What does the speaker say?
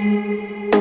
Música